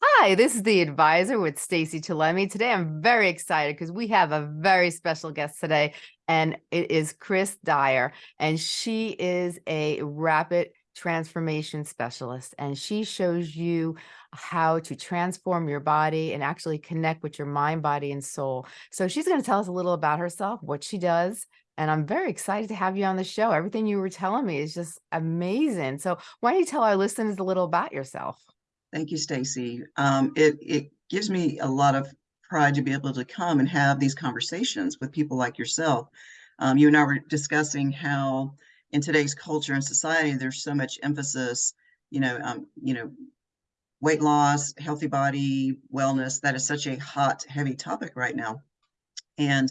Hi, this is the advisor with Stacy Chillemi. Today I'm very excited because we have a very special guest today, and it is Chris Dyer, and she is a rapid transformation specialist, and she shows you how to transform your body and actually connect with your mind, body, and soul. So she's going to tell us a little about herself, what she does, and I'm very excited to have you on the show. Everything you were telling me is just amazing. So why don't you tell our listeners a little about yourself? Thank you, Stacy. Um, it, it gives me a lot of pride to be able to come and have these conversations with people like yourself. Um, you and I were discussing how in today's culture and society, there's so much emphasis, you know, um, you know, weight loss, healthy body, wellness, that is such a hot, heavy topic right now. And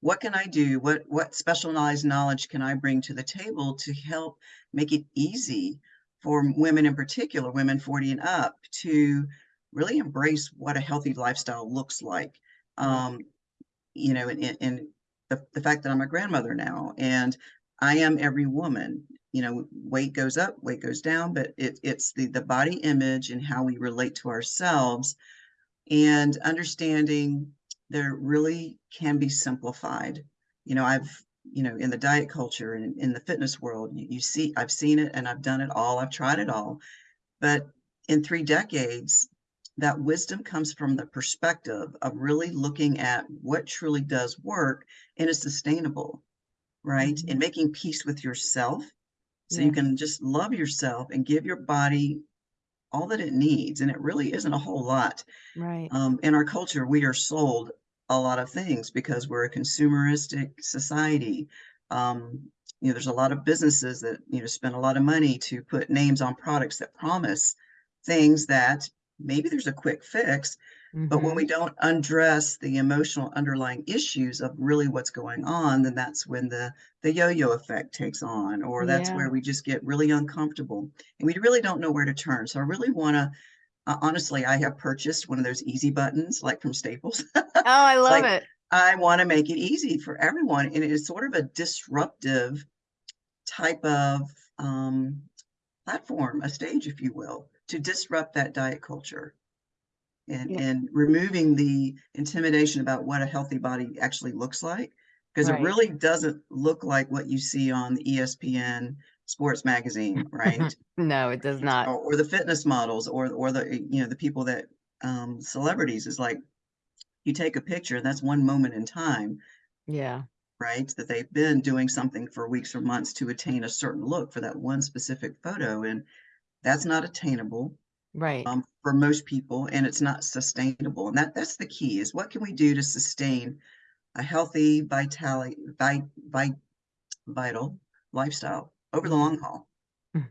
what can I do? What, what specialized knowledge can I bring to the table to help make it easy for women in particular, women 40 and up, to really embrace what a healthy lifestyle looks like. Um, you know, and, and the, the fact that I'm a grandmother now and I am every woman, you know, weight goes up, weight goes down, but it, it's the, the body image and how we relate to ourselves and understanding there really can be simplified. You know, I've you know, in the diet culture and in the fitness world, you, you see, I've seen it and I've done it all. I've tried it all. But in three decades, that wisdom comes from the perspective of really looking at what truly does work and is sustainable, right? Mm-hmm. And making peace with yourself so yeah. you can just love yourself and give your body all that it needs. And it really isn't a whole lot. Right. Um, in our culture, we are sold a lot of things because we're a consumeristic society. Um, you know, there's a lot of businesses that, you know, spend a lot of money to put names on products that promise things that maybe there's a quick fix, mm-hmm. but when we mm-hmm. don't undress the emotional underlying issues of really what's going on, then that's when the the yo-yo effect takes on, or that's yeah. where we just get really uncomfortable and we really don't know where to turn. So I really want to uh, honestly, I have purchased one of those easy buttons, like from Staples. oh, I love like, it. I want to make it easy for everyone. And it is sort of a disruptive type of um, platform, a stage, if you will, to disrupt that diet culture and, yeah. and removing the intimidation about what a healthy body actually looks like. Because right. it really doesn't look like what you see on the ESPN sports magazine, right? no, it does not. Or, or, the fitness models, or or the you know the people that um, celebrities is like you take a picture, that's one moment in time. Yeah. Right. That they've been doing something for weeks or months to attain a certain look for that one specific photo, and that's not attainable. Right. Um, for most people, and it's not sustainable. And that that's the key: is what can we do to sustain a healthy, vitality, vi, vi, vital lifestyle over the long haul. Mm.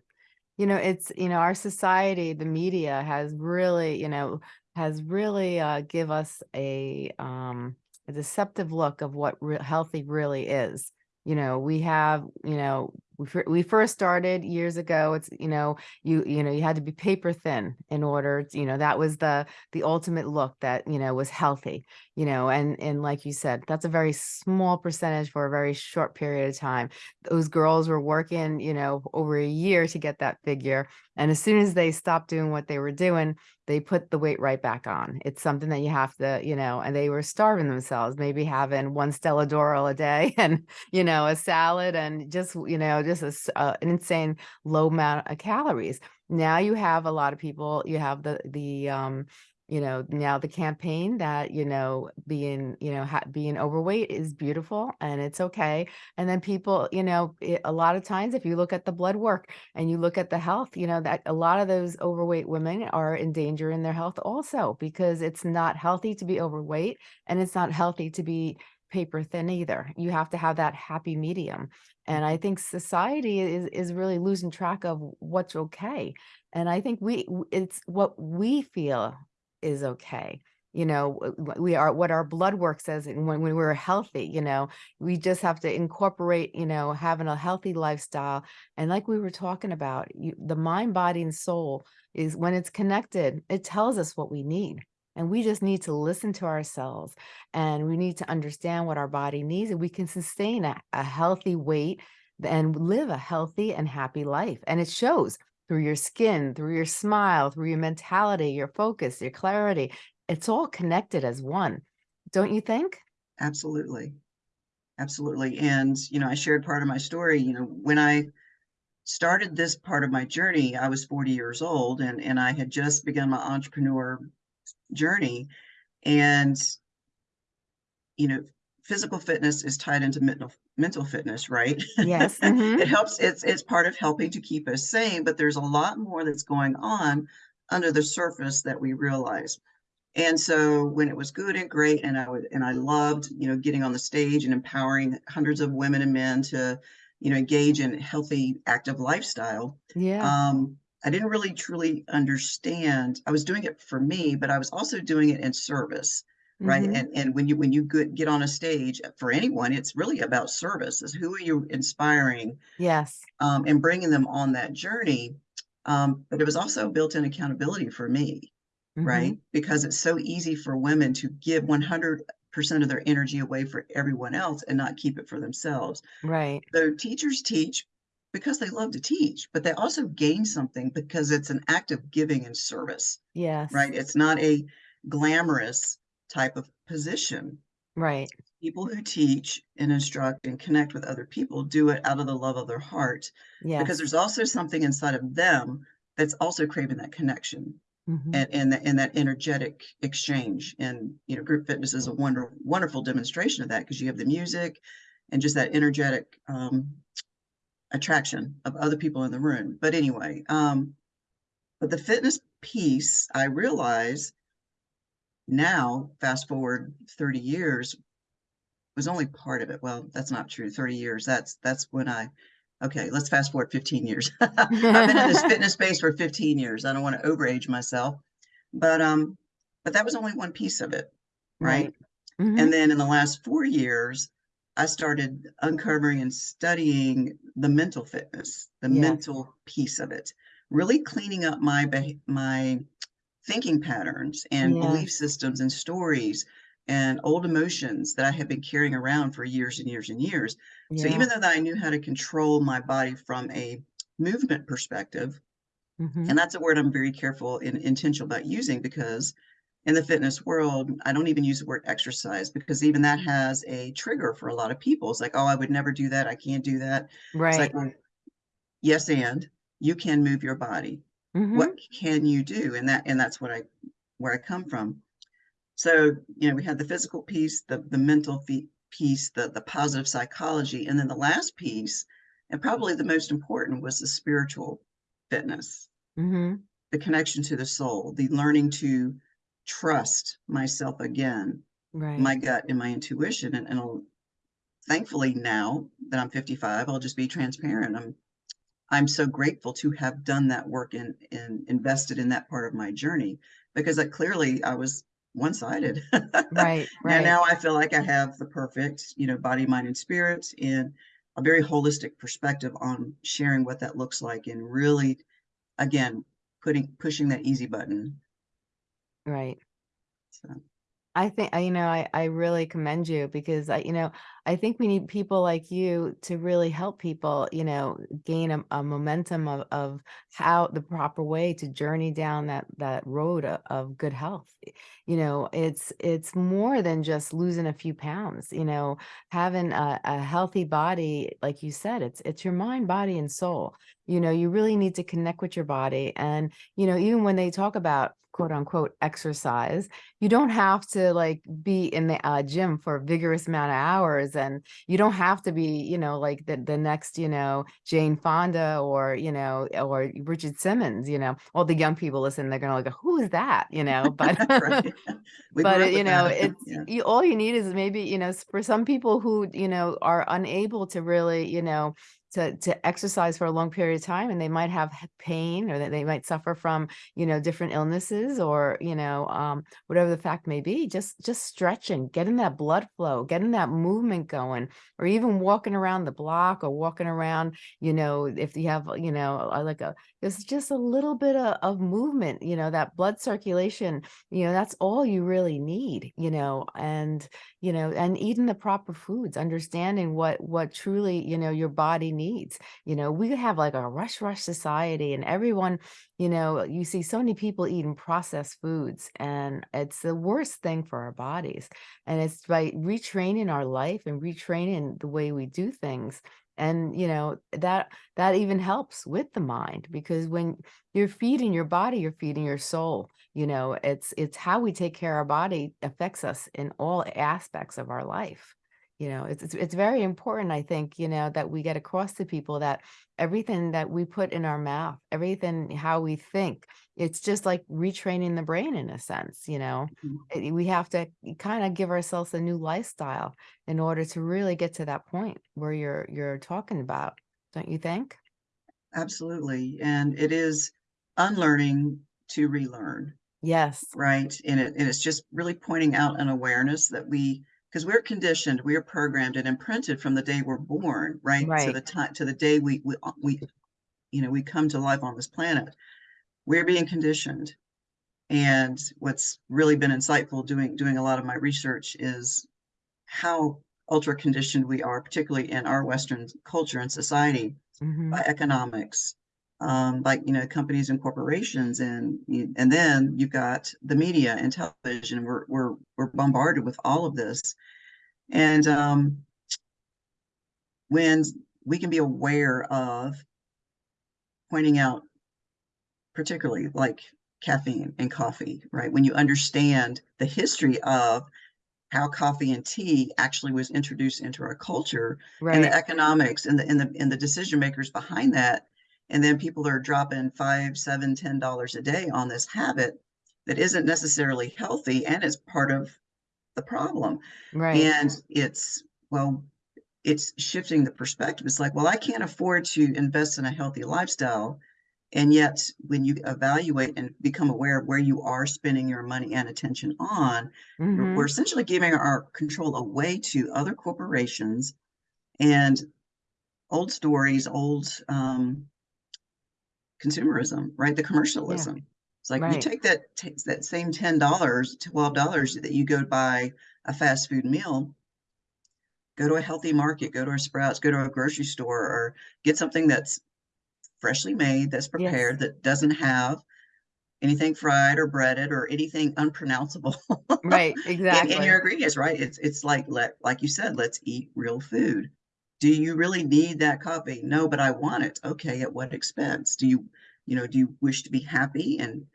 You know, it's, you know, our society, the media has really, you know, has really uh, give us a, um, a deceptive look of what re healthy really is. You know, we have, you know, we, we first started years ago it's you know you you know you had to be paper thin in order to, you know that was the the ultimate look that you know was healthy you know and and like you said that's a very small percentage for a very short period of time. Those girls were working you know over a year to get that figure and as soon as they stopped doing what they were doing they put the weight right back on. It's something that you have to you know and they were starving themselves maybe having one Stella D'oro a day and you know a salad and just you know just a, uh, an insane low amount of calories. Now you have a lot of people, you have the, the, um, you know, now the campaign that, you know, being, you know, being overweight is beautiful and it's okay. And then people, you know, it, a lot of times, if you look at the blood work and you look at the health, you know, that a lot of those overweight women are in danger in their health also because it's not healthy to be overweight and it's not healthy to be paper thin either. You have to have that happy medium. Mm. And I think society is, is really losing track of what's okay. And I think we, it's what we feel is okay. You know, we are what our blood work says when, when we're healthy, you know, we just have to incorporate, you know, having a healthy lifestyle. And like we were talking about, you, the mind, body, and soul is when it's connected, it tells us what we need. And we just need to listen to ourselves and we need to understand what our body needs and we can sustain a, a healthy weight and live a healthy and happy life. And it shows through your skin, through your smile, through your mentality, your focus, your clarity. It's all connected as one. Don't you think? Absolutely. Absolutely. And, you know, I shared part of my story, you know, when I started this part of my journey, I was 40 years old and, and I had just begun my entrepreneur journey. And, you know, physical fitness is tied into mental mental fitness, right? Yes. mhm, It helps, it's it's part of helping to keep us sane, but there's a lot more that's going on under the surface that we realize. And so when it was good and great, and I would and I loved, you know, getting on the stage and empowering hundreds of women and men to, you know, engage in healthy, active lifestyle. Yeah. Um, I didn't really truly understand. I was doing it for me, but I was also doing it in service, right? mhm, And and when you when you get get on a stage for anyone, it's really about service. Is who are you inspiring Yes. um, and bringing them on that journey. Um, but it was also built-in accountability for me right? mhm, Because it's so easy for women to give 100% of their energy away for everyone else and not keep it for themselves. Right. So teachers teach because they love to teach, but they also gain something because it's an act of giving and service, Yes. right? It's not a glamorous type of position. Right. People who teach and instruct and connect with other people do it out of the love of their heart because there's also something inside of them that's also craving that connection mhm, and and that and that energetic exchange and you know group fitness is a wonder wonderful demonstration of that because you have the music and just that energetic um attraction of other people in the room. But anyway um but the fitness piece i realize now fast forward 30 years was only part of it. Well that's not true. 30 years that's that's when i okay let's fast forward 15 years. I've been in this fitness space for 15 years. I don't want to overage myself. But um but that was only one piece of it right? Right. mhm, and then in the last four years i started uncovering and studying the mental fitness the Yes. mental piece of it really cleaning up my my thinking patterns and belief systems and stories and old emotions that i have been carrying around for years and years and years. So even though that i knew how to control my body from a movement perspective mhm, and that's a word I'm very careful and intentional about using because in the fitness world, I don't even use the word exercise because even that has a trigger for a lot of people. It's like, oh, I would never do that. I can't do that. It's like, Right. well, yes, and you can move your body. What mhm, can you do? And that and that's what I where I come from. So, you know, we had the physical piece, the the mental piece, the the positive psychology, and then the last piece, and probably the most important was the spiritual fitness mhm, the connection to the soul, the learning to trust myself again, Right. my gut and my intuition. And, and I'll- thankfully now that I'm 55, I'll just be transparent. I'm I'm so grateful to have done that work and, and invested in that part of my journey because I clearly I was one-sided. Right. And Right. now I feel like I have the perfect, you know, body, mind, and spirit and a very holistic perspective on sharing what that looks like and really, again, putting pushing that easy button Right. So, I think, I- you know, I, I really commend you because I, you know, I think we need people like you to really help people, you know, gain a, a momentum of, of how the proper way to journey down that, that road of, of good health. You know, it's, it's more than just losing a few pounds, you know, having a, a healthy body, like you said, it's, it's your mind, body, and soul. You know, you really need to connect with your body. And, you know, even when they talk about quote unquote exercise, you don't have to like be in the uh, gym for a vigorous amount of hours and you don't have to be you know like the, the next you know jane fonda or you know or richard simmons you know all the young people listen they're gonna like who is that you know but but you know that. it's Yeah. you, all you need is maybe you know for some people who you know are unable to really you know to to exercise for a long period of time and they might have pain or that they might suffer from you know different illnesses or you know um whatever the fact may be just just stretching getting that blood flow getting that movement going or even walking around the block or walking around you know if you have you know like a it's just a little bit of, of movement you know that blood circulation you know that's all you really need you know and you know and eating the proper foods understanding what what truly you know your body needs. You know, we have like a rush, rush society and everyone, you know, you see so many people eating processed foods and it's the worst thing for our bodies. And it's by retraining our life and retraining the way we do things. And, you know, that, that even helps with the mind because when you're feeding your body, you're feeding your soul. You know, it's, it's how we take care of our body affects us in all aspects of our life. You know, it's, it's, it's very important, I think, you know, that we get across to people that everything that we put in our mouth, everything, how we think, it's just like retraining the brain in a sense, you know, Mhm. We have to kind of give ourselves a new lifestyle in order to really get to that point where you're, you're talking about, don't you think? Absolutely. And it is unlearning to relearn, Yes, right? And it, and it's just really pointing out an awareness that we, because we're conditioned, we are programmed and imprinted from the day we're born, right? To the time, to the day we, we, uh, we, you know, we come to life on this planet. We're being conditioned. And what's really been insightful doing, doing a lot of my research is how ultra conditioned we are, particularly in our Western culture and society hmm by economics, um, like, you know, companies and corporations. And, and then you've got the media and television. We're, we're, we're bombarded with all of this. And, um, when we can be aware of pointing out, particularly like caffeine and coffee, right? When you understand the history of how coffee and tea actually was introduced into our culture and the economics and the and the and the decision makers behind that. And then people are dropping five, seven, ten dollars a day on this habit that isn't necessarily healthy and it's part of the problem. right. And it's well, it's shifting the perspective. It's like, well, I can't afford to invest in a healthy lifestyle. And yet, when you evaluate and become aware of where you are spending your money and attention on, we're, hmm we're essentially giving our control away to other corporations and old stories, old um, consumerism, right? The commercialism. It's like you take that takes that same ten dollars, twelve dollars that you go buy a fast food meal, go to a healthy market, go to a Sprouts, go to a grocery store, or get something that's freshly made, that's Yes, prepared, that doesn't have anything fried or breaded or anything unpronounceable right, in, in your ingredients, right? It's it's like let like you said, let's eat real food. Do you really need that coffee? No, but I want it. Okay, at what expense? Do you, you know, do you wish to be happy and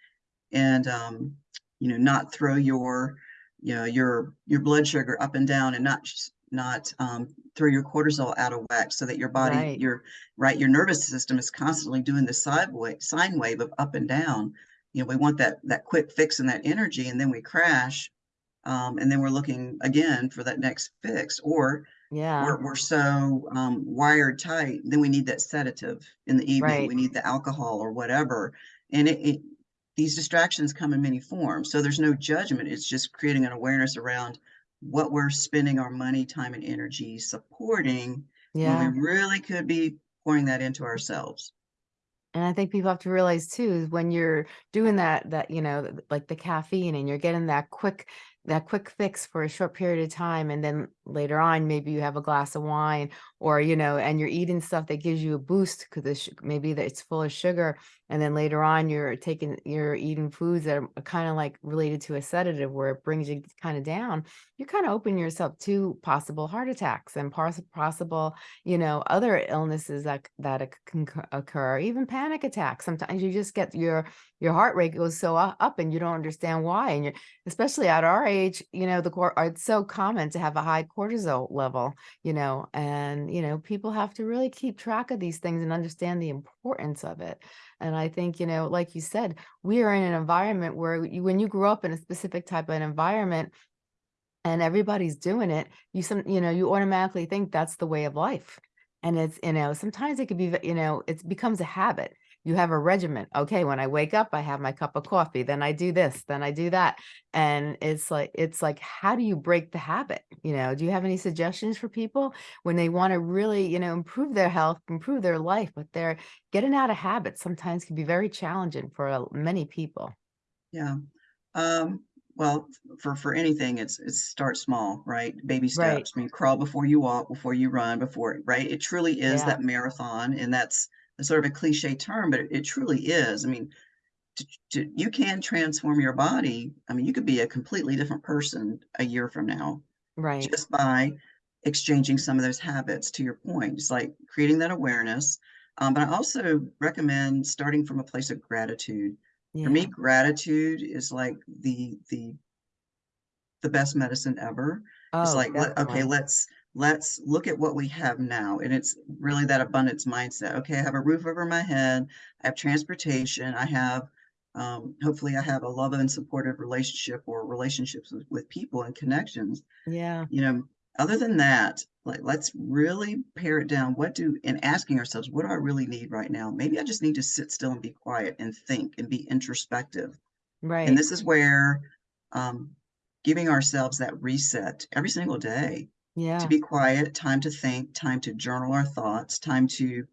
and um, you know, not throw your, you know, your your blood sugar up and down and not not um, throw your cortisol out of whack so that your body, Right. your right, your nervous system is constantly doing the side wave, sine wave of up and down. You know, we want that that quick fix and that energy, and then we crash, um, and then we're looking again for that next fix, or Yeah, we're we're so um, wired tight, then we need that sedative in the evening. right. We need the alcohol or whatever, and it, it these distractions come in many forms. So there's no judgment. It's just creating an awareness around what we're spending our money, time, and energy supporting when we really could be pouring that into ourselves. And I think people have to realize too is when you're doing that that you know like the caffeine and you're getting that quick that quick fix for a short period of time and then later on maybe you have a glass of wine or you know and you're eating stuff that gives you a boost because maybe that it's full of sugar and then later on you're taking you're eating foods that are kind of like related to a sedative where it brings you kind of down you kind of open yourself to possible heart attacks and possible you know, other illnesses that that can occur, even panic attacks. Sometimes you just get your your heart rate goes so up and you don't understand why. And you're especially at our age, you know, the it's so common to have a high cortisol level, you know, and you know, people have to really keep track of these things and understand the importance of it. And I think, you know, like you said, we are in an environment where you, when you grow up in a specific type of an environment, and everybody's doing it, you some you know, you automatically think that's the way of life. And it's, you know, sometimes it could be, you know, it becomes a habit. You have a regimen. Okay, when I wake up, I have my cup of coffee, then I do this, then I do that. And it's like it's like how do you break the habit? You know, do you have any suggestions for people when they want to really, you know, improve their health, improve their life, but they're getting out of habits sometimes can be very challenging for many people. Yeah. Um, well, for, for anything, it's, it's start small, right? Baby steps. Right. I mean, crawl before you walk, before you run, before, right? It truly is Yeah. that marathon. And that's sort of a cliche term, but it, it truly is. I mean, to, to, you can transform your body. I mean, you could be a completely different person a year from now Right. just by exchanging some of those habits to your point, it's like creating that awareness. Um, but I also recommend starting from a place of gratitude. For me, gratitude is like the the the best medicine ever. It's Oh, like, let, okay, let's let's look at what we have now. And it's really that abundance mindset. Okay, I have a roof over my head, I have transportation, I have um, hopefully I have a love and supportive relationship or relationships with, with people and connections Yeah. you know, other than that, like let's really pare it down. What do and asking ourselves, what do I really need right now? Maybe I just need to sit still and be quiet and think and be introspective. Right. And this is where um, giving ourselves that reset every single day to be quiet, time to think, time to journal our thoughts, time to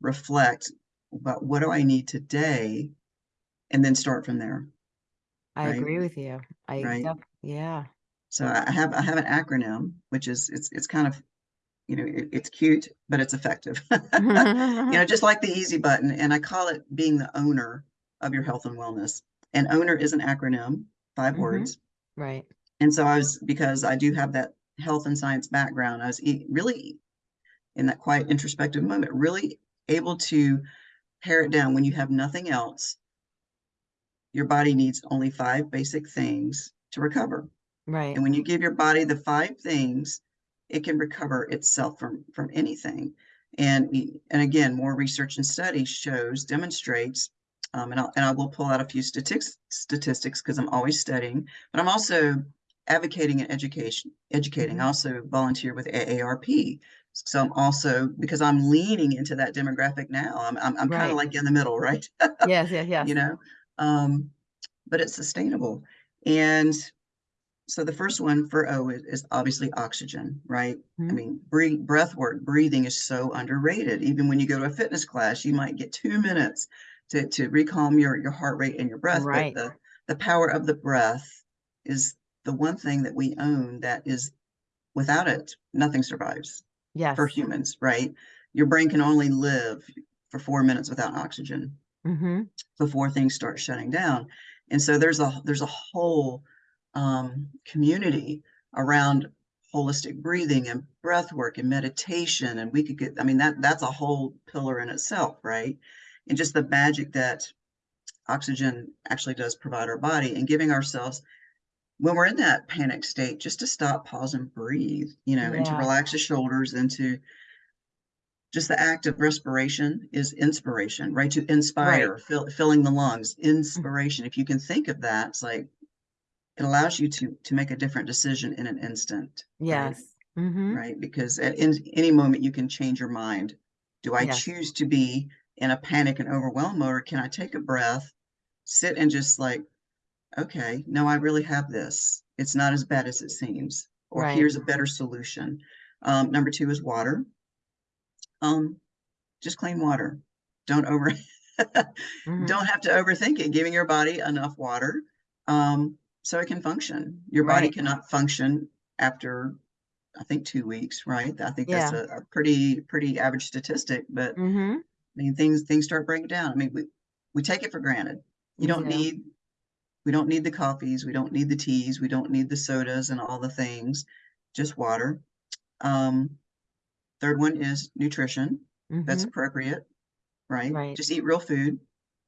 reflect about what do I need today, and then start from there, I right? agree with you. I Right. def yeah. So I I have I have an acronym, which is it's it's kind of you know it, it's cute, but it's effective. you know, just like the easy button, and I call it being the owner of your health and wellness. And owner is an acronym, 5 Mhm. words. Right. And so I was because I do have that health and science background, I was really in that quiet introspective moment, really able to pare it down when you have nothing else. Your body needs only five basic things to recover. Right. And when you give your body the five things, it can recover itself from from anything. And and again, more research and study shows demonstrates, um, and I'll, and I will pull out a few statistics statistics because I'm always studying, but I'm also advocating and education educating. I Mhm. also volunteer with AARP. So I'm also because I'm leaning into that demographic now. I'm I'm, I'm kind of like in the middle, right? Yes, yes, you know, um, but it's sustainable. And so the first one for O is, is obviously oxygen, right? I Mhm. mean, breathe, breath work, breathing is so underrated. Even when you go to a fitness class, you might get two minutes to, to recalm your, your heart rate and your breath. Right. But the, the power of the breath is the one thing that we own that is without it, nothing survives for humans, right? Your brain can only live for four minutes without oxygen Mhm. before things start shutting down. And so there's a there's a whole um, community around holistic breathing and breath work and meditation. And we could get, I mean, that that's a whole pillar in itself, right? And just the magic that oxygen actually does provide our body and giving ourselves when we're in that panic state, just to stop, pause, and breathe, you know, and to relax the shoulders and to just the act of respiration is inspiration, right? To Right. inspire, fill, filling the lungs, Mm. inspiration. If you can think of that, it's like it allows you to to make a different decision in an instant, right? Yes. Mhm. Right? Because at in, any moment you can change your mind. Do I Yes. choose to be in a panic and overwhelm, mode, or can I take a breath, sit and just like, okay, no, I really have this. It's not as bad as it seems, or Right. here's a better solution. Um, number two is water. Um, just clean water. Don't over Mhm. don't have to overthink it. Giving your body enough water um, so it can function. Your body cannot function after I think two weeks, right? I think that's a, a pretty pretty average statistic. But I Mhm. mean, things things start breaking down. I mean, we we take it for granted. You don't do. need we don't need the coffees, we don't need the teas, we don't need the sodas and all the things. Just water. Um, third one is nutrition. That's Mhm. appropriate, right? Right. Just eat real food.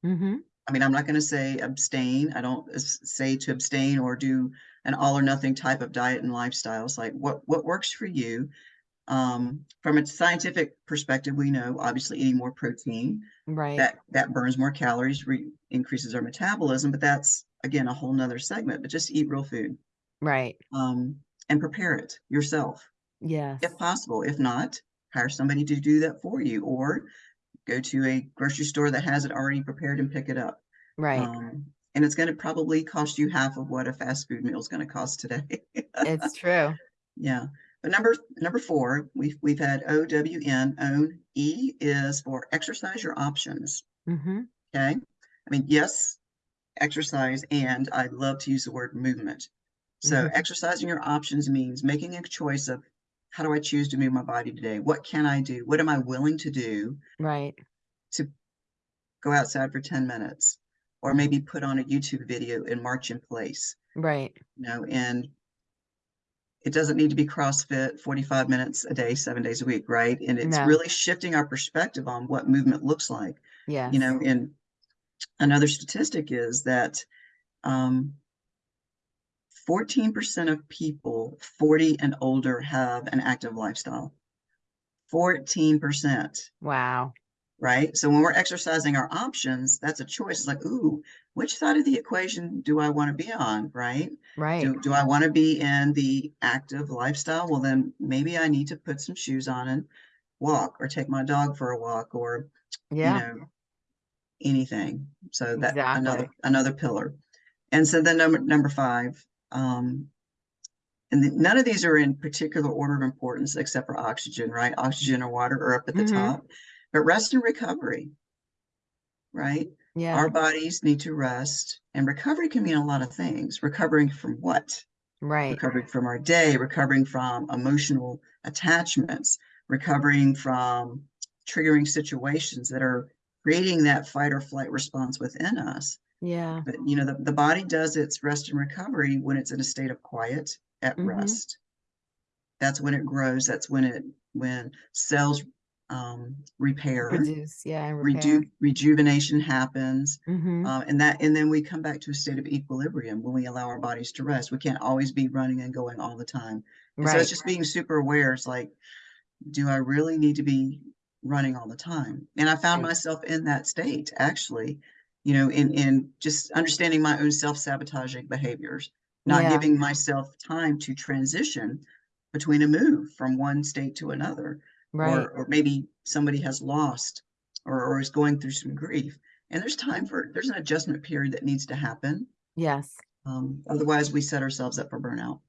Mhm. I mean, I'm not going to say abstain. I don't say to abstain or do an all or nothing type of diet and lifestyles. Like what what works for you. Um, from a scientific perspective, we know obviously eating more protein Right. that that burns more calories, re- increases our metabolism. But that's again a whole nother segment. But just eat real food Right. um, and prepare it yourself Yeah. if possible. If not, hire somebody to do that for you, or go to a grocery store that has it already prepared and pick it up. Right. Um, and it's going to probably cost you half of what a fast food meal is going to cost today. It's true. yeah. But number number four, we've we've had O W N own. E is for exercise your options. Mhm. Okay. I mean, yes, exercise, and I love to use the word movement. So Mhm. exercising your options means making a choice of how do I choose to move my body today? What can I do? What am I willing to do Right. to go outside for 10 minutes? Or maybe put on a YouTube video and march in place, Right. you know, and it doesn't need to be CrossFit 45 minutes a day, seven days a week, right? And it's No. really shifting our perspective on what movement looks like. Yeah. You know, and another statistic is that um, 14% of people 40 and older have an active lifestyle. 14%, Wow. right? So when we're exercising our options, that's a choice. It's like, ooh, which side of the equation do I want to be on, right? Right. Do, do I want to be in the active lifestyle? Well, then maybe I need to put some shoes on and walk or take my dog for a walk or, Yeah. you know, anything. So that another Exactly. another pillar. And so then number number five, um, and the, none of these are in particular order of importance except for oxygen, right? Oxygen or water are up at the Mhm. top, but rest and recovery, right? Yeah. Our bodies need to rest, and recovery can mean a lot of things. Recovering from what? Right. Recovering from our day, recovering from emotional attachments, recovering from triggering situations that are creating that fight or flight response within us. Yeah. But you know, the, the body does its rest and recovery when it's in a state of quiet at Mhm. rest. That's when it grows. That's when it when cells um, repair, Produce. Yeah. And repair. reju rejuvenation happens, hmm uh, and that and then we come back to a state of equilibrium when we allow our bodies to rest. We can't always be running and going all the time. And so it's just being super aware. It's like, do I really need to be running all the time? And I found myself in that state actually, you know, in in just understanding my own self-sabotaging behaviors, not Yeah. giving myself time to transition between a move from one state to another, Right. or or maybe somebody has lost or, or is going through some grief. And there's time for there's an adjustment period that needs to happen. Yes. Um, otherwise, we set ourselves up for burnout.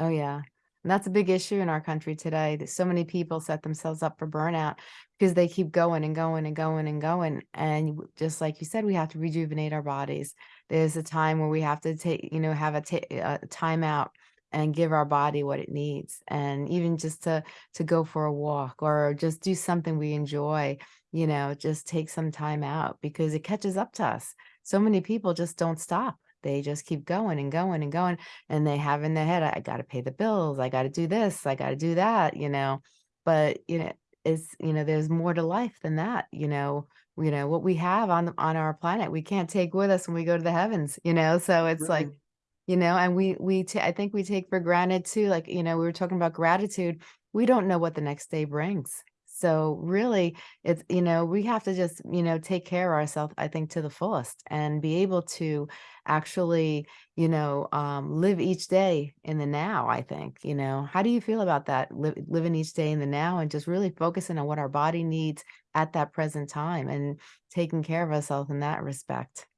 Oh, yeah. And that's a big issue in our country today. That so many people set themselves up for burnout because they keep going and going and going and going. And just like you said, we have to rejuvenate our bodies. There's a time where we have to take, you know, have a, a uh, time out and give our body what it needs. And even just to to go for a walk or just do something we enjoy, you know, just take some time out because it catches up to us. So many people just don't stop. They just keep going and going and going and they have in their head, I, got to pay the bills, I got to do this, I got to do that, you know. But you know, it's you know, there's more to life than that, you know. You know what we have on on our planet, we can't take with us when we go to the heavens, you know. So it's like, you know, and we we I think we take for granted too. Like you know, we were talking about gratitude. We don't know what the next day brings. So really, it's you know, we have to just you know take care of ourselves. I think to the fullest and be able to actually you know, um, live each day in the now, I think, you know. How do you feel about that? Li living each day in the now and just really focusing on what our body needs at that present time and taking care of ourselves in that respect.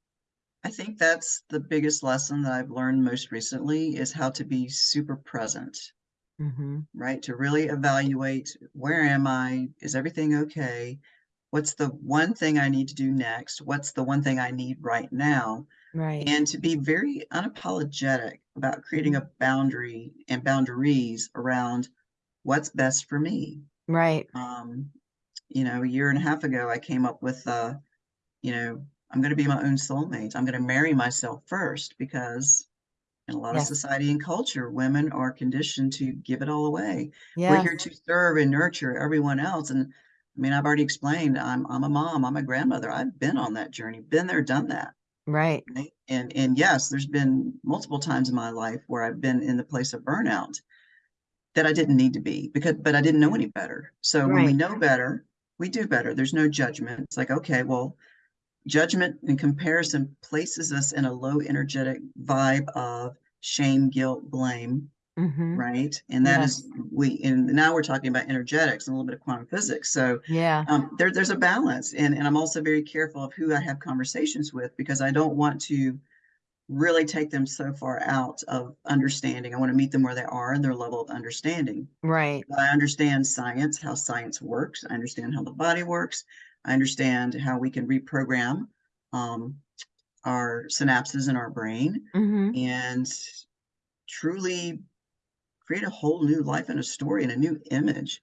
I think that's the biggest lesson that I've learned most recently is how to be super present, Mhm. right? To really evaluate where am I? Is everything okay? What's the one thing I need to do next? What's the one thing I need right now? Right. And to be very unapologetic about creating a boundary and boundaries around what's best for me. Right. Um, you know, a year and a half ago, I came up with, uh, you know, I'm going to be my own soulmate. I'm going to marry myself first because in a lot of society and culture, women are conditioned to give it all away. We're here to serve and nurture everyone else. And I mean, I've already explained, I'm I'm a mom, I'm a grandmother. I've been on that journey, been there, done that. Right. Right? And and yes, there's been multiple times in my life where I've been in the place of burnout that I didn't need to be because but I didn't know any better. So when we know better, we do better. There's no judgment. It's like, okay, well, judgment and comparison places us in a low energetic vibe of shame, guilt, blame, Mhm. right? And that Yes. is we and now we're talking about energetics and a little bit of quantum physics. So Yeah. um, there, there's a balance, and and I'm also very careful of who I have conversations with because I don't want to really take them so far out of understanding. I want to meet them where they are and their level of understanding. Right. I understand science, how science works. I understand how the body works. I understand how we can reprogram um, our synapses in our brain Mhm. and truly create a whole new life and a story and a new image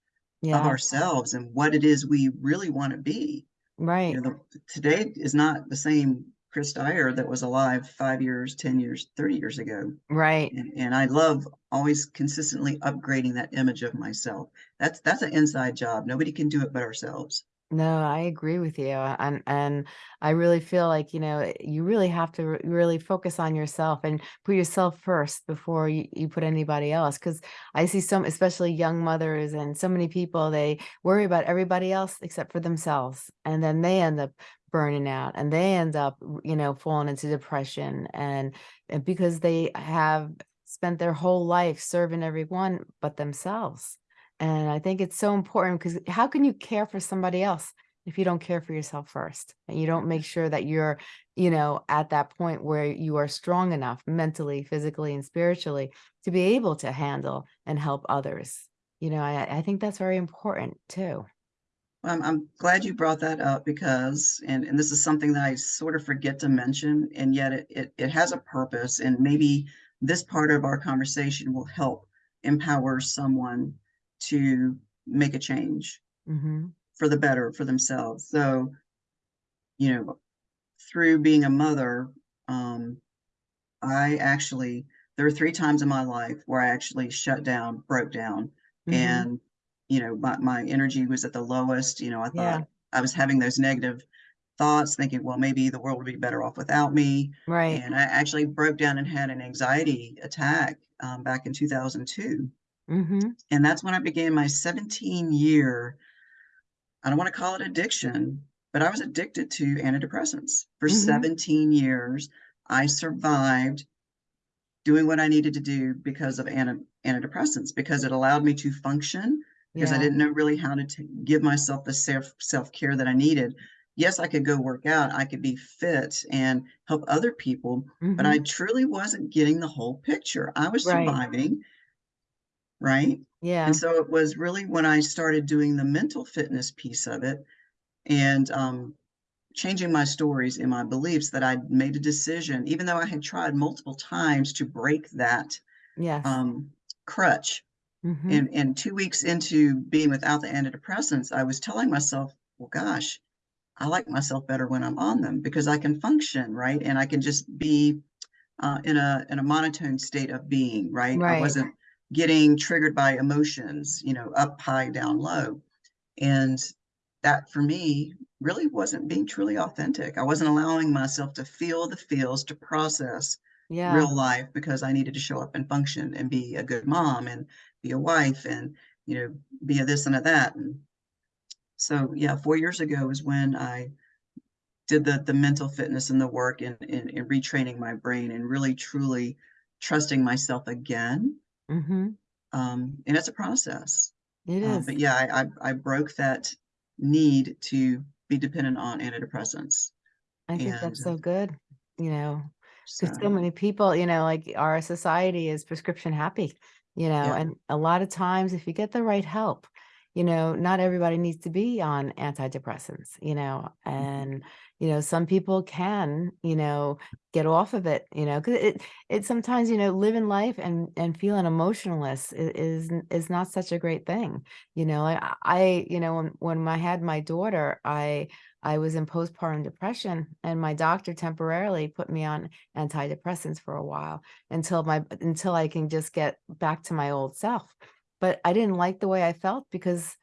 of ourselves and what it is we really want to be. Right. You know, the, today is not the same Chris Dyer that was alive five years, 10 years, 30 years ago. Right. And, and I love always consistently upgrading that image of myself. That's that's an inside job. Nobody can do it but ourselves. No, I agree with you. Uh, and and I really feel like, you know, you really have to re- really focus on yourself and put yourself first before you, you put anybody else. Cause I see some, especially young mothers and so many people, they worry about everybody else except for themselves. And then they end up burning out and they end up, you know, falling into depression and, and because they have spent their whole life serving everyone but themselves. And I think it's so important because how can you care for somebody else if you don't care for yourself first and you don't make sure that you're, you know, at that point where you are strong enough mentally, physically, and spiritually to be able to handle and help others. You know, I, I think that's very important too. I'm, I'm glad you brought that up because, and, and this is something that I sort of forget to mention, and yet it, it, it has a purpose. And maybe this part of our conversation will help empower someone to make a change hmm for the better for themselves. So, you know, through being a mother, um, I actually, there were three times in my life where I actually shut down, broke down, hmm and, you know, my, my energy was at the lowest. You know, I Yeah. thought I was having those negative thoughts, thinking, well, maybe the world would be better off without me. Right. And I actually broke down and had an anxiety attack um, back in 2002. Hmm And that's when I began my 17 year, I don't want to call it addiction, but I was addicted to antidepressants for hmm 17 years. I survived doing what I needed to do because of anti- antidepressants, because it allowed me to function, because I didn't know really how to give myself the self self care that I needed. Yes, I could go work out, I could be fit and help other people, but hmm I truly wasn't getting the whole picture. I was Right. surviving, right? Yeah. And so it was really when I started doing the mental fitness piece of it and um, changing my stories and my beliefs that I made a decision, even though I had tried multiple times to break that Yes. um, crutch. hmm And, and two weeks into being without the antidepressants, I was telling myself, well, gosh, I like myself better when I'm on them because I can function, right? And I can just be uh, in a in a monotone state of being, right? I wasn't getting triggered by emotions, you know, up high, down low. And that for me really wasn't being truly authentic. I wasn't allowing myself to feel the feels, to process Yeah. real life because I needed to show up and function and be a good mom and be a wife and, you know, be a this and a that. And so, yeah, four years ago is when I did the the mental fitness and the work in, in, in retraining my brain and really truly trusting myself again. Hmm Um, and it's a process. It Um, is. but yeah, I, I I broke that need to be dependent on antidepressants. I think And that's uh, so good. You know, so Because so many people, you know, like our society is prescription happy, you know, yeah, and a lot of times if you get the right help, you know, not everybody needs to be on antidepressants, you know, mhm, and, you know, some people can, you know, get off of it, you know, because it, it sometimes, you know, living life and, and feeling emotionless is, is not such a great thing. You know, I, I, you know, when, when I had my daughter, I, I was in postpartum depression and my doctor temporarily put me on antidepressants for a while until my until I can just get back to my old self. But I didn't like the way I felt because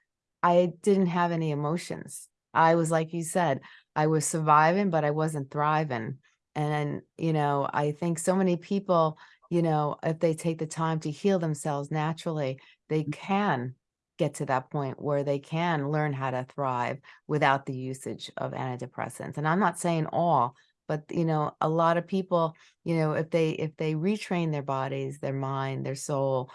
I didn't have any emotions. I was like you said, I was surviving, but I wasn't thriving. And you know, I think so many people, you know, if they take the time to heal themselves naturally, they mm. can get to that point where they can learn how to thrive without the usage of antidepressants. And I'm not saying all, but you know, a lot of people, you know, if they if they retrain their bodies, their mind, their soul,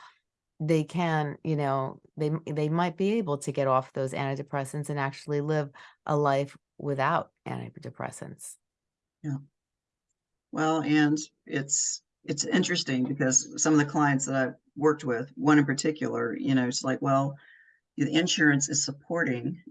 they can, you know, they they might be able to get off those antidepressants and actually live a life without antidepressants. yeah. Well, and it's it's interesting because some of the clients that I've worked with, one in particular, you know, it's like, well, the insurance is supporting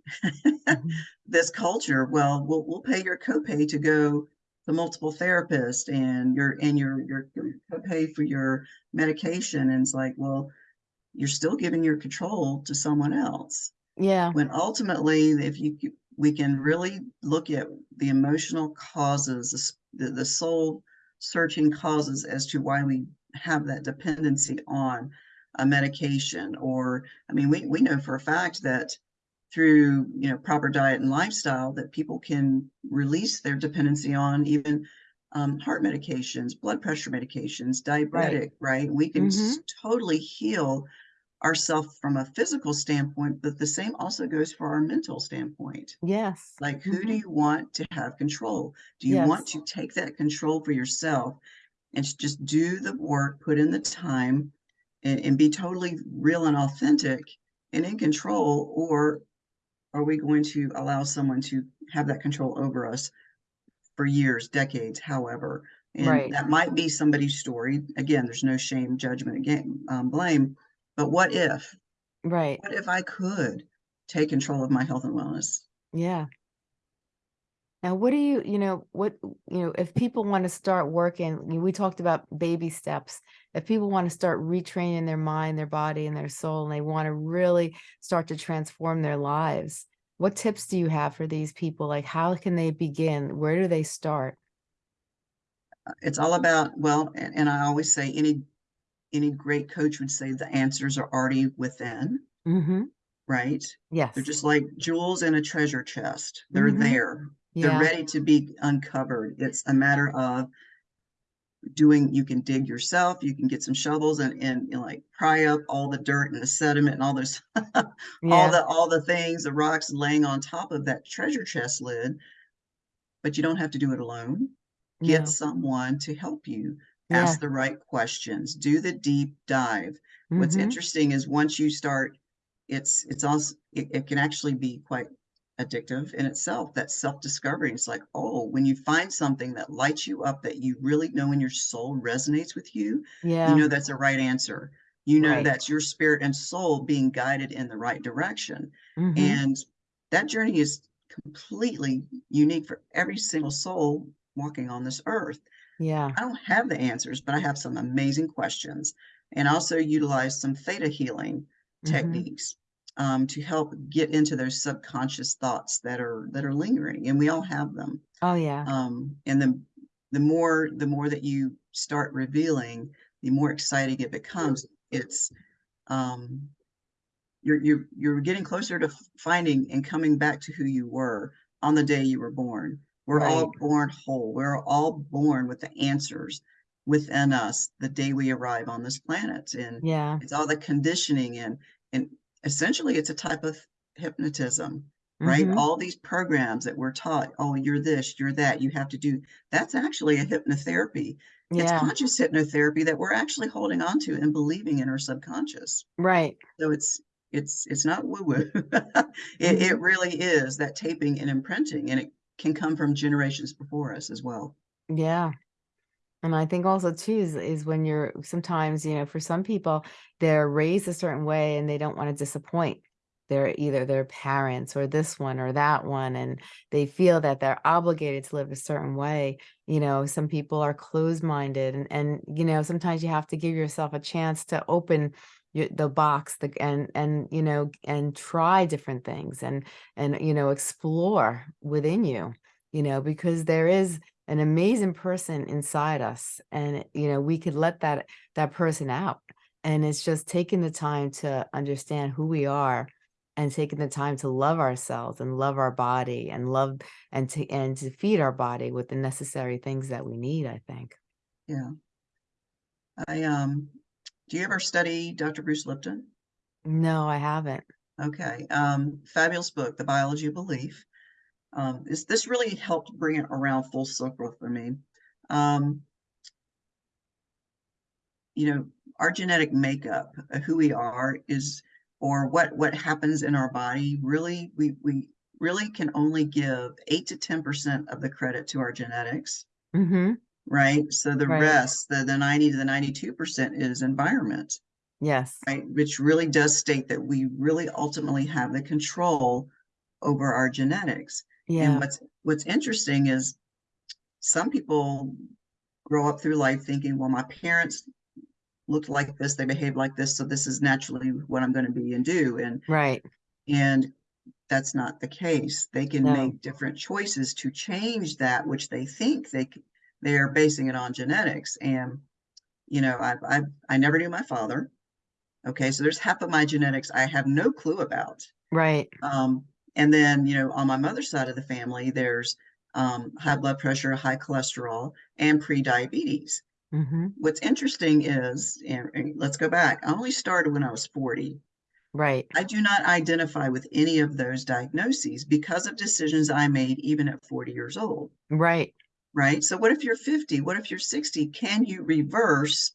Mhm. this culture. Well, we'll we'll pay your copay to go the multiple therapists and your and your your your pay for your medication and it's like well you're still giving your control to someone else Yeah. when ultimately if you we can really look at the emotional causes the the, soul searching causes as to why we have that dependency on a medication or i mean we, we know for a fact that through you know proper diet and lifestyle that people can release their dependency on even um, heart medications blood pressure medications diabetic right, we can Mhm. s- totally heal ourselves from a physical standpoint but the same also goes for our mental standpoint Yes. like who do Mhm. you want to have control do you want to take that control for yourself and just do the work put in the time and, and be totally real and authentic and in control or are we going to allow someone to have that control over us for years, decades, however? And Right. that might be somebody's story. Again, there's no shame, judgment, again, um, blame. But what if? Right. What if I could take control of my health and wellness? Yeah. Now, what do you, you know, what, you know, if people want to start working, we talked about baby steps. If people want to start retraining their mind, their body, and their soul, and they want to really start to transform their lives, what tips do you have for these people? Like, how can they begin? Where do they start? Uh, it's all about, well, and, and I always say any any great coach would say the answers are already within, Mm-hmm. right? Yes. They're just like jewels in a treasure chest. They're Mhm. there. They're Yeah. ready to be uncovered. It's a matter of doing you can dig yourself, you can get some shovels and and, know, like pry up all the dirt and the sediment and all this all the all the things, the rocks laying on top of that treasure chest lid, but you don't have to do it alone. Get No. someone to help you. Yeah. Ask the right questions. Do the deep dive. What's Mm-hmm. interesting is once you start, it's it's also it, it can actually be quite addictive in itself. That self-discovery. It's like, oh, when you find something that lights you up that you really know in your soul resonates with you, yeah. you know that's a right answer. You know Right. that's your spirit and soul being guided in the right direction. Mm-hmm. And that journey is completely unique for every single soul walking on this earth. Yeah. I don't have the answers, but I have some amazing questions and also utilize some theta healing Mm-hmm. techniques um, to help get into those subconscious thoughts that are that are lingering, and we all have them. Oh, yeah. Um, and the the more the more that you start revealing, the more exciting it becomes. It's um, you're you're you're getting closer to finding and coming back to who you were on the day you were born. We're Right. all born whole. We're all born with the answers within us the day we arrive on this planet. And Yeah. it's all the conditioning and and essentially it's a type of hypnotism, right? Mm-hmm. All these programs that we're taught, oh, you're this, you're that, you have to do that's actually a hypnotherapy. It's conscious hypnotherapy that we're actually holding on to and believing in our subconscious. Right. So it's it's it's not woo-woo. It Mhm. it really is that taping and imprinting, and it can come from generations before us as well. Yeah. And I think also too is, is when you're sometimes, you know, for some people, they're raised a certain way and they don't want to disappoint their either their parents or this one or that one. And they feel that they're obligated to live a certain way. You know, some people are closed minded and, and, you know, sometimes you have to give yourself a chance to open your, the box the, and, and, you know, and try different things and, and, you know, explore within you, you know, because there is an amazing person inside us and you know we could let that that person out and it's just taking the time to understand who we are and taking the time to love ourselves and love our body and love and to and to feed our body with the necessary things that we need i think Yeah. I um do you ever study Dr. Bruce Lipton? no i haven't Okay. Um, fabulous book, The Biology of Belief. Um, this this really helped bring it around full circle for me. Um, you know, our genetic makeup, uh, who we are is, or what what happens in our body, really, we we really can only give eight to ten percent of the credit to our genetics, mm-hmm right? So the right rest, the the ninety to the ninety two percent is environment, yes right? Which really does state that we really ultimately have the control over our genetics. Yeah. And what's what's interesting is some people grow up through life thinking, well, my parents looked like this, they behaved like this, so this is naturally what I'm going to be and do. And Right. and that's not the case. They can No. make different choices to change that which they think they they're basing it on genetics. And you know, I I I never knew my father. Okay, so there's half of my genetics I have no clue about. Right. Um, and then you know, on my mother's side of the family, there's um, high blood pressure, high cholesterol, and pre-diabetes. hmm What's interesting is, and, and let's go back. I only started when I was 40. Right. I do not identify with any of those diagnoses because of decisions I made even at 40 years old, Right. Right? So what if you're 50? What if you're 60? Can you reverse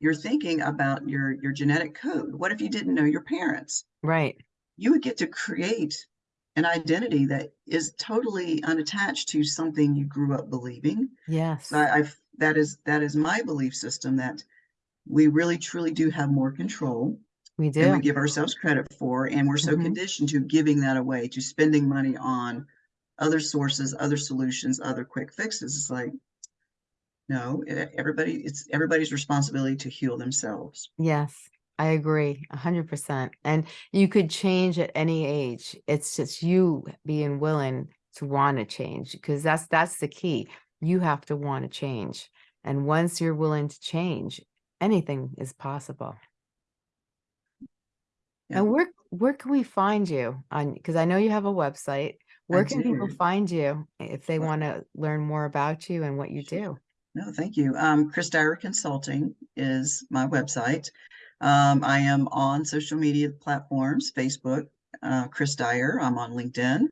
your thinking about your your genetic code? What if you didn't know your parents? Right. You would get to create an identity that is totally unattached to something you grew up believing. Yes. So I, I've that is that is my belief system that we really truly do have more control We than we give ourselves credit for. And we're so Mhm. conditioned to giving that away, to spending money on other sources, other solutions, other quick fixes. It's like, no, everybody, it's everybody's responsibility to heal themselves. Yes. I agree a hundred percent. And you could change at any age. It's just you being willing to want to change because that's that's the key. You have to want to change. And once you're willing to change, anything is possible. Yeah. And where where can we find you on because I know you have a website. Where can people find you if they want to learn more about you and what you do? No, thank you. Um, Chris Dyer Consulting is my website. Um, I am on social media platforms, Facebook, uh, Chris Dyer. I'm on LinkedIn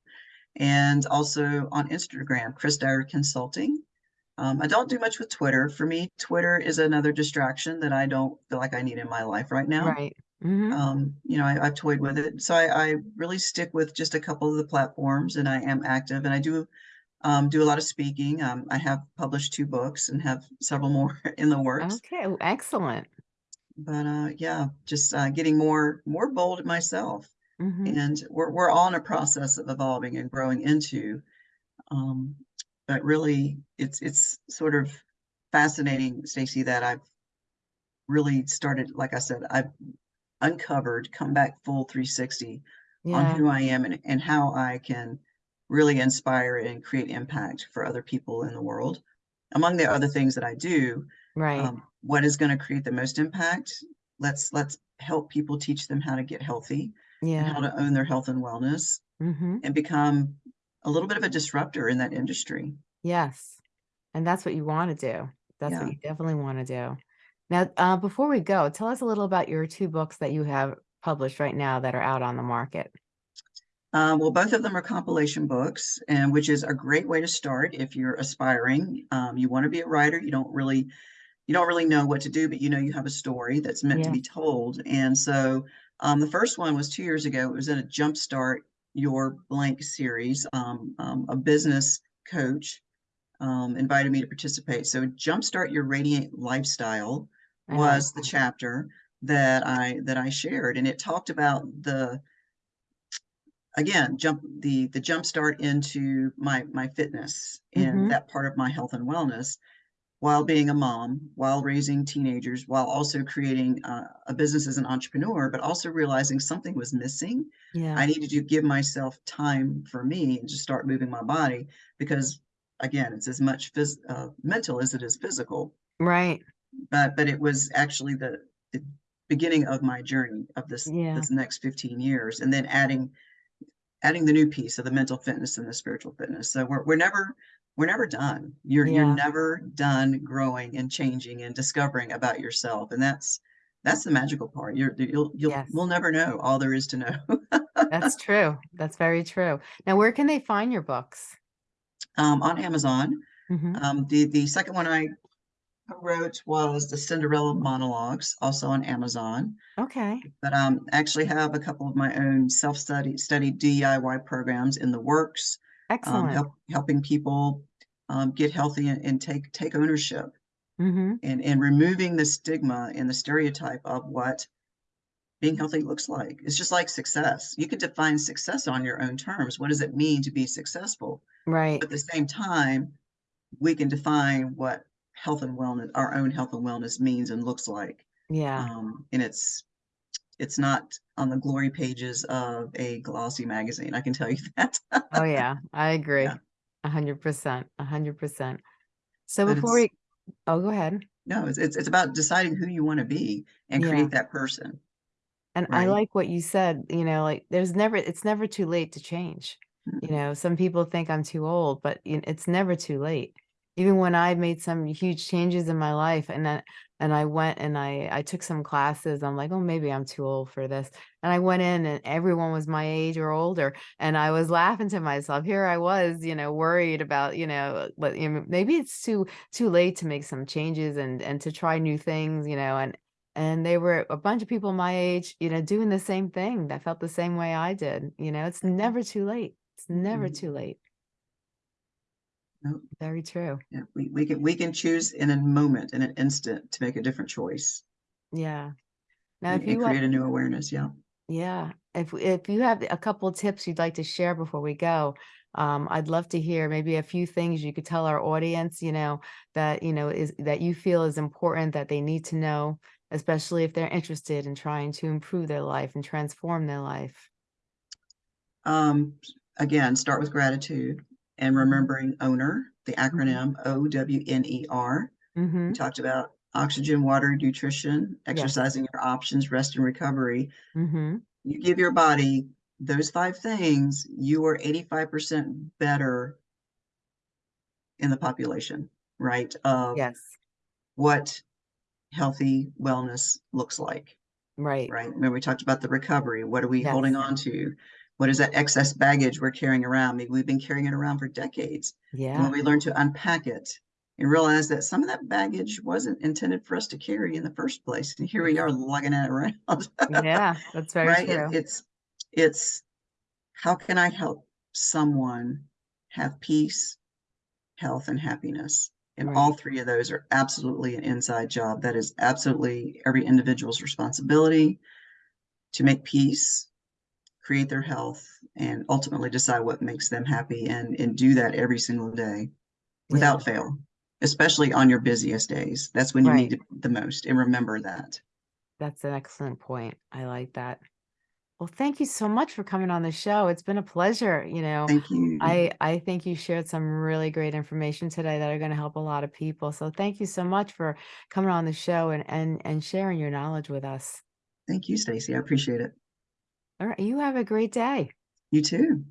and also on Instagram, Chris Dyer Consulting. Um, I don't do much with Twitter. For me, Twitter is another distraction that I don't feel like I need in my life right now. Right. Hmm Um, you know, I, I've toyed with it. So I, I really stick with just a couple of the platforms and I am active and I do um, do a lot of speaking. Um, I have published two books and have several more in the works. Okay. Excellent. But uh, yeah, just uh, getting more more bold myself. hmm And we're we're all in a process of evolving and growing into. Um, but really, it's it's sort of fascinating, Stacy, that I've really started. Like I said, I've uncovered, come back full 360 on who I am and, and how I can really inspire and create impact for other people in the world. Among the other things that I do, Right. um, what is going to create the most impact? Let's let's help people teach them how to get healthy and yeah. how to own their health and wellness hmm and become a little bit of a disruptor in that industry. Yes. And that's what you want to do. That's Yeah. what you definitely want to do. Now, uh, before we go, tell us a little about your two books that you have published right now that are out on the market. Uh, well, both of them are compilation books, and which is a great way to start if you're aspiring. Um, you want to be a writer. You don't really, you don't really know what to do, but you know you have a story that's meant to be told. And so, um, the first one was two years ago. It was in a Jumpstart Your Blank series. Um, um, a business coach um, invited me to participate. So, Jumpstart Your Radiant Lifestyle was the chapter that I that I shared, and it talked about the again jump the the jump start into my my fitness and Mhm. that part of my health and wellness while being a mom while raising teenagers while also creating uh, a business as an entrepreneur but also realizing something was missing Yeah. i needed to give myself time for me and just start moving my body because again it's as much phys- uh, mental as it is physical Right. but but it was actually the, the beginning of my journey of this Yeah. this next 15 years and then adding adding the new piece of the mental fitness and the spiritual fitness so we're, we're never we're never done you're Yeah. you're never done growing and changing and discovering about yourself and that's that's the magical part you're you'll you'll Yes. we'll never know all there is to know That's true. That's very true. Now, where can they find your books? Um, on amazon Mhm. um, the the second one i wrote was the cinderella monologues also on amazon Okay. but um, actually have a couple of my own self-study study DIY programs in the works, um, Excellent. help, helping people um, get healthy and, and take take ownership hmm and and removing the stigma and the stereotype of what being healthy looks like. It's just like success. You can define success on your own terms. What does it mean to be successful? Right. But at the same time, we can define what health and wellness, our own health and wellness means and looks like. Yeah. Um, and it's, it's not on the glory pages of a glossy magazine. I can tell you that. Oh, yeah, I agree. A hundred percent, a hundred percent. So But before we, oh, go ahead. No, it's, it's, it's about deciding who you want to be and Yeah. create that person. And I like what you said, you know, like there's never, it's never too late to change. You know, some people think I'm too old, but it's never too late. Even when I made some huge changes in my life and then, and I went and I, I took some classes, I'm like, oh, maybe I'm too old for this. And I went in and everyone was my age or older. And I was laughing to myself. Here I was, you know, worried about, you know, but you know, maybe it's too, too late to make some changes and, and to try new things, you know, and, and they were a bunch of people my age, you know, doing the same thing that felt the same way I did. You know, it's never too late. It's never Mhm. too late. Nope. Very true. Yeah, we, we can, we can choose in a moment, in an instant to make a different choice Yeah. Now, and, if you create a new awareness. Yeah. yeah, if if you have a couple tips you'd like to share before we go, um, I'd love to hear maybe a few things you could tell our audience, you know, that you know is that you feel is important that they need to know, especially if they're interested in trying to improve their life and transform their life. Um, again, start with gratitude and remembering owner, the acronym O W N E R. Mm-hmm. We talked about oxygen, water, nutrition, Yes. exercising your options, rest and recovery. Mm-hmm. You give your body those five things, you are 85% better in the population, right? Of Yes. what healthy wellness looks like, Right. right? When we talked about the recovery. What are we Yes. holding on to? What is that excess baggage we're carrying around? Maybe we've been carrying it around for decades. And Yeah. when we learn to unpack it and realize that some of that baggage wasn't intended for us to carry in the first place. And here we are lugging it around. Yeah. That's very right? It- true. it's, it's, how can I help someone have peace, health, and happiness? And all three of those are absolutely an inside job. That is absolutely every individual's responsibility to make peace, create their health, and ultimately decide what makes them happy and, and do that every single day without fail, especially on your busiest days. That's when you need it the most. And remember that. That's an excellent point. I like that. Well, thank you so much for coming on the show. It's been a pleasure. You know, Thank you. I I think you shared some really great information today that are going to help a lot of people. So thank you so much for coming on the show and and and sharing your knowledge with us. Thank you, Stacy. I appreciate it. All right, you have a great day. You too.